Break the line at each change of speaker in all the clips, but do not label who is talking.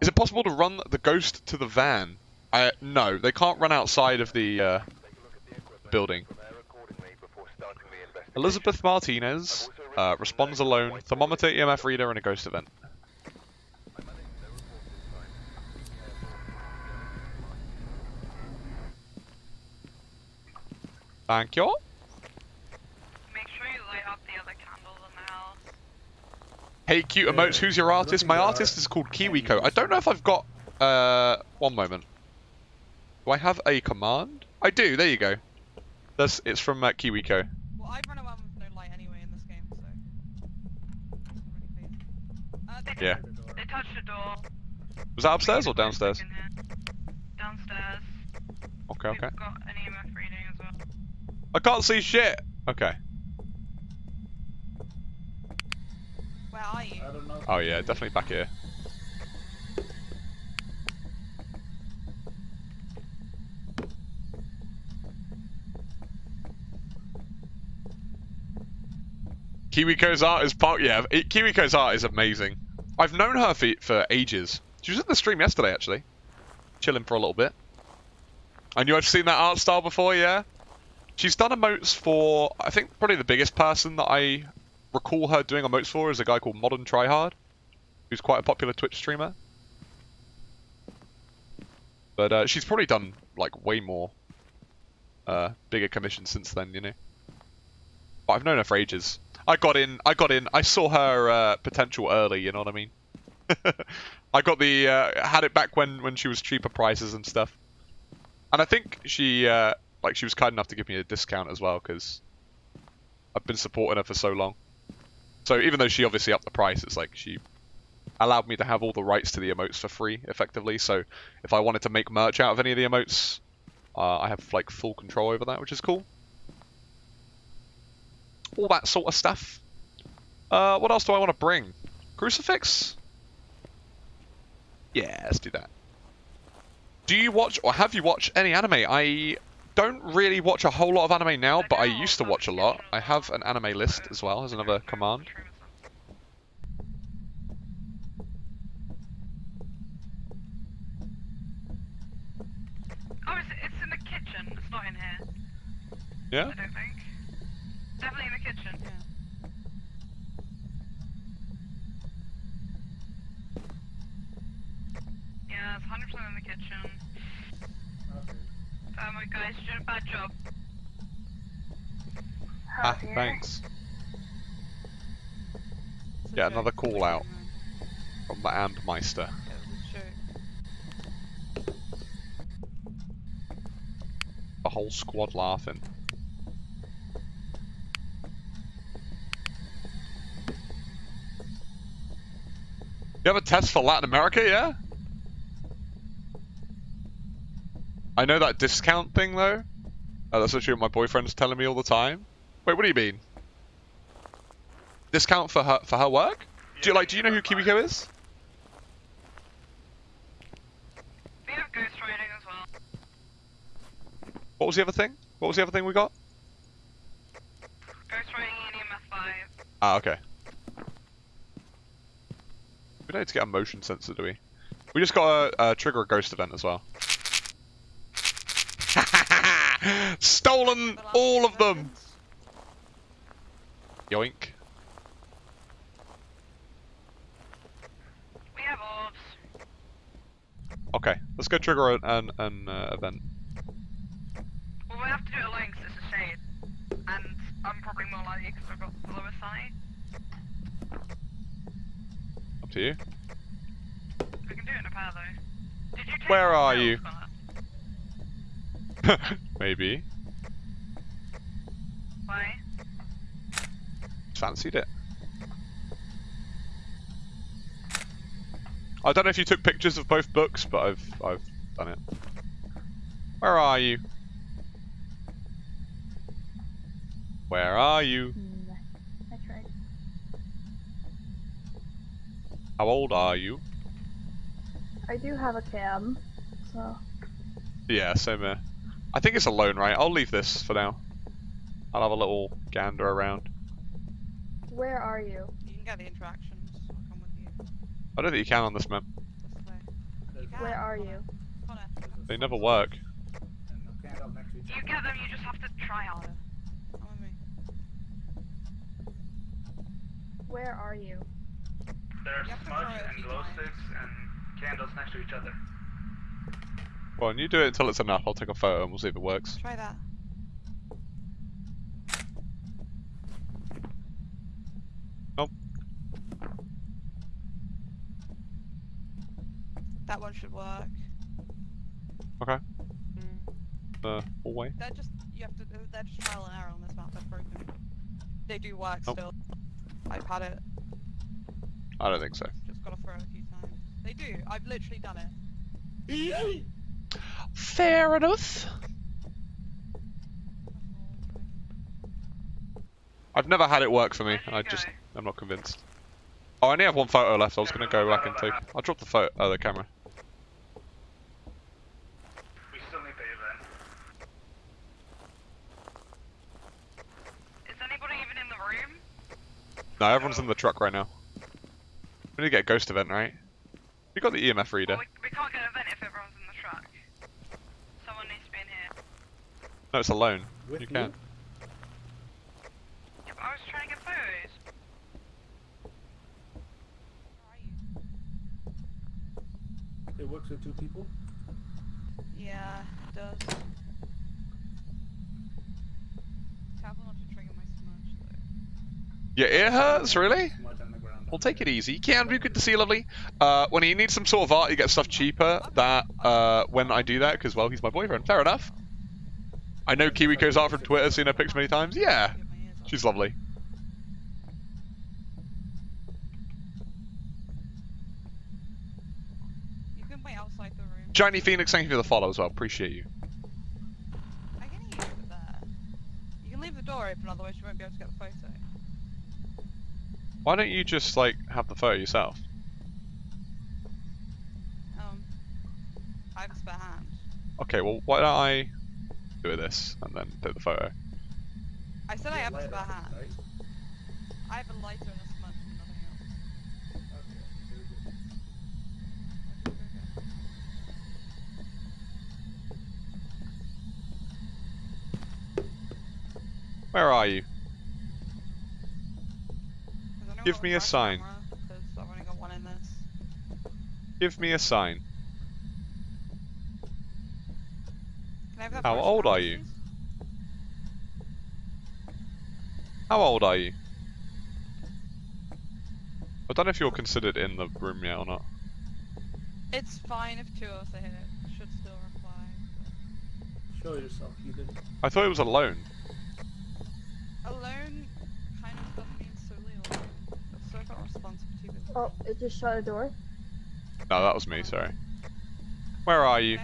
Is it possible to run the ghost to the van? Uh, no, they can't run outside of the uh, building. Elizabeth Martinez uh, responds alone, thermometer, EMF reader, and a ghost event. Thank you.
Make sure you light up the other candles in the house.
Hey, cute emotes, who's your artist? My artist is called KiwiCo. I don't know if I've got... Uh, one moment. Do I have a command? I do, there you go. That's, it's from uh, KiwiCo.
Well, I run around with no light anyway in this game, so. Uh, they
Yeah.
They touched the door.
Was that upstairs or downstairs?
Downstairs.
Okay, okay.
We've got an EMF reading as well.
I can't see shit! Okay.
Where are you?
I don't know.
Oh yeah, definitely back here. Kiwiko's art is part. Yeah, Kiwiko's art is amazing. I've known her for, for ages. She was in the stream yesterday, actually, chilling for a little bit. I knew I've seen that art style before. Yeah, she's done emotes for. I think probably the biggest person that I recall her doing emotes for is a guy called Modern Tryhard, who's quite a popular Twitch streamer. But uh, she's probably done like way more uh, bigger commissions since then, you know. But I've known her for ages. I got in. I got in. I saw her uh, potential early. You know what I mean? I got the uh, had it back when when she was cheaper prices and stuff. And I think she uh, like she was kind enough to give me a discount as well because I've been supporting her for so long. So even though she obviously upped the price, it's like she allowed me to have all the rights to the emotes for free, effectively. So if I wanted to make merch out of any of the emotes, uh, I have like full control over that, which is cool. All that sort of stuff. Uh, what else do I want to bring? Crucifix? Yeah, let's do that. Do you watch or have you watched any anime? I don't really watch a whole lot of anime now, but I used to watch a lot. I have an anime list as well as another command.
Oh, it's, it's in the kitchen. It's not in here.
Yeah?
I don't think. Definitely in the kitchen. Yeah, it's 100% in the kitchen.
Okay.
Um, guys, you did a bad job.
Ah, thanks.
It's a
Yeah, another call out.
man.
From the Andmeister.
It a.
The whole squad laughing. You have a test for Latin America, yeah? I know that discount thing though. Uh, that's actually what my boyfriend's telling me all the time. Wait, what do you mean? Discount for her for her work? Do you like? Do you know who Kimiko is?
We have ghost riding as well.
What was the other thing? What was the other thing we got?
Ghost riding and EMF 5.
Ah, okay. We don't need to get a motion sensor, do we? We just got a trigger a ghost event as well. Stolen all of them! Yoink.
We have orbs.
Okay, let's go trigger an, an, an uh, event.
Well, we have to do it alone 'cause it's a shade. And I'm probably more likely because I've got the lower side.
Up to you.
We can do it in a pair though. Did you
Where are you?
that?
Maybe.
Why?
Fancied it. I don't know if you took pictures of both books, but I've I've done it. Where are you? Where are you?
Mm, I tried.
How old are you?
I do have a cam, so
Yeah, same here. I think it's alone, right? I'll leave this for now. I'll have a little gander around.
where are you?
You can get the interactions. I'll come with you.
I don't think you can on this map.
This way.
Where are
Connor.
you?
Connor,
They never work.
And the candle next to each
You
other.
get them, you just have to try harder.
come with me.
Where are you?
There's
You have
smudge
a
and
few
glow sticks and candles next to each other.
Well, and you do it until it's enough. I'll take a photo and we'll see if it works.
Try that.
Nope.
That one should work. Okay.
The hallway.
They're just you have to. They're just trial and error on this map. They're broken. They do work
Nope.
still. I've had it.
I don't think so.
Just gotta throw it a few times. They do. I've literally done it.
Fair enough. I've never had it work for me. I just,
go?
I'm not convinced. Oh, I only have one photo left. I was gonna go back and take. I'll drop the photo, uh, the camera.
We still need the.
Is anybody even in the room?
No, everyone's in the truck right now. We need to get a ghost event, right? You got the EMF reader.
Well, we, we can't get an event if everyone's in the truck. Someone needs to be in here.
No, it's alone.
With
you can.
Yeah, I was trying to get photos.
Where are you?
It works with two people.
Yeah, it does. Careful not to trigger my smudge though.
Your ear hurts, really?
Smudge on the ground.
We'll take it easy. You can be good to see you, lovely. Uh, when he needs some sort of art, he gets stuff cheaper. That uh, when I do that, because well, he's my boyfriend. Fair enough. I know Kiwiko's art from Twitter, seen her pics many times. Yeah,
Get my ears up.
she's lovely.
You can wait outside the room.
Johnny Phoenix, thank you for the follow as well. Appreciate you.
I can hear you there. You can leave the door open, otherwise you won't be able to get the photo.
Why don't you just like have the photo yourself?
Um, I have a spare hand.
Okay, well, why don't I do this and then take the photo?
I said I have a spare hand. I have a lighter and a smudge and nothing else.
Okay, very good.
Okay, okay.
Where are you? Give me a sign.
camera? 'Cause I've only got one in this.
Give me a sign.
Can I have that
How old are you? How old are you? I don't know if you're considered in the room yet or not.
It's fine if two of us are here. It should still reply.
Show yourself, Ethan.
I thought it was alone.
Alone kind of doesn't mean solely alone. So I've still got responsibility with
Oh, it just shut a door.
No, that was me, sorry. Where are
Can
you?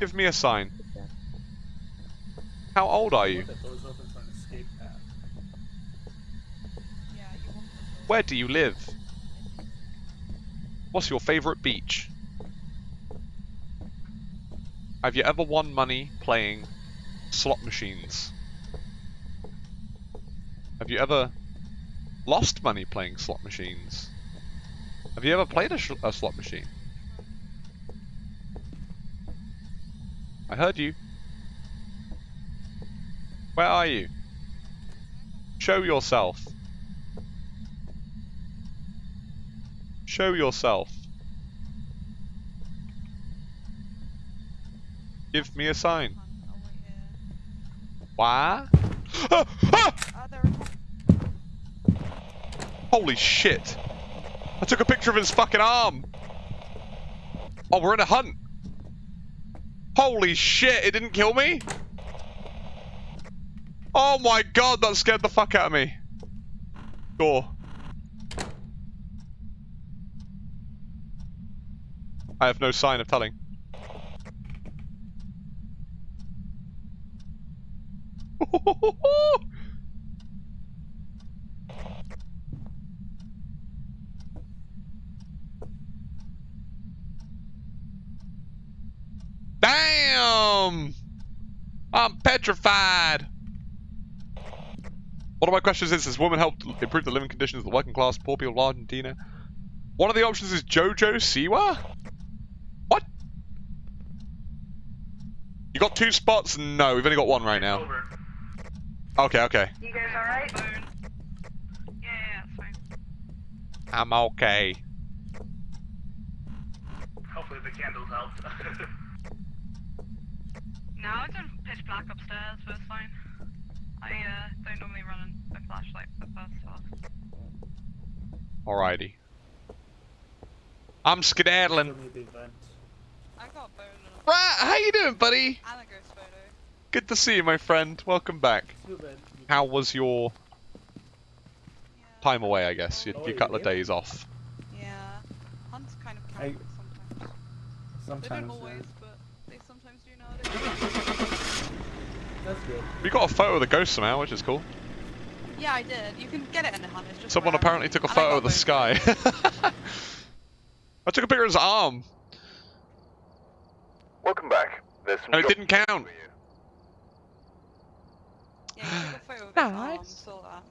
Give me a sign. How old are you? Where do you live? What's your favourite beach? Have you ever won money playing slot machines? Have you ever lost money playing slot machines? Have you ever played a, a slot machine? I heard you. Where are you? Show yourself. Show yourself. Give me a sign. Why? Holy shit! I took a picture of his fucking arm! Oh, we're in a hunt! Holy shit, it didn't kill me? Oh my god, that scared the fuck out of me. Door. I have no sign of telling. Damn! I'm petrified. One of my questions is, has women helped improve the living conditions of the working class, poor people of Argentina? One of the options is Jojo Siwa? What? You got two spots? No, we've only got one right now. Okay, okay.
You guys alright? Yeah, yeah, fine.
I'm okay.
Hopefully the candles helped.
No, it's in pitch black upstairs, but it's fine. I uh, don't normally run a flashlight for the first off.
Alrighty. I'm skedaddling.
Show me the event.
I got a bone
Right, how you doing, buddy?
and a ghost photo.
Good to see you, my friend. Welcome back. How was your
Yeah.
time away, I guess? Your,
Oh,
your couple of days off.
Yeah. Hunts kind of
I-
count sometimes. They don't always, but they sometimes do nowadays.
That's good.
We got a photo of the ghost somehow, which is cool.
yeah, I did. You can get it in the hunt. It's just
Someone
rare.
apparently took a photo of the
bone
sky. I took a picture of his arm,
Welcome back. There's some
and it didn't count.
Yeah, you took a photo of his arm.
Nice.
Saw that.